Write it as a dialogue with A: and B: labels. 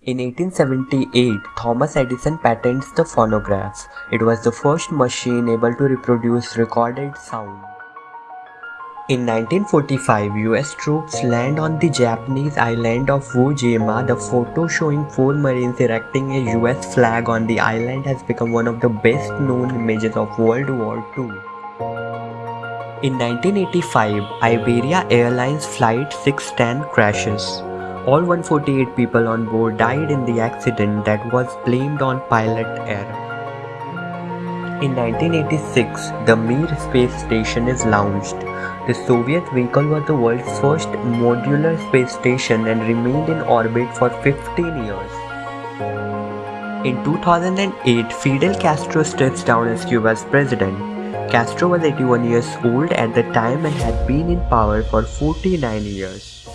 A: In 1878, Thomas Edison patents the phonograph. It was the first machine able to reproduce recorded sound. In 1945, US troops land on the Japanese island of Iwo Jima. The photo showing four Marines erecting a US flag on the island has become one of the best known images of World War II. In 1985, Iberia Airlines Flight 610 crashes. All 148 people on board died in the accident that was blamed on pilot error. In 1986, the Mir space station is launched. The Soviet vehicle was the world's first modular space station and remained in orbit for 15 years. In 2008, Fidel Castro steps down as Cuba's president. Castro was 81 years old at the time and had been in power for 49 years.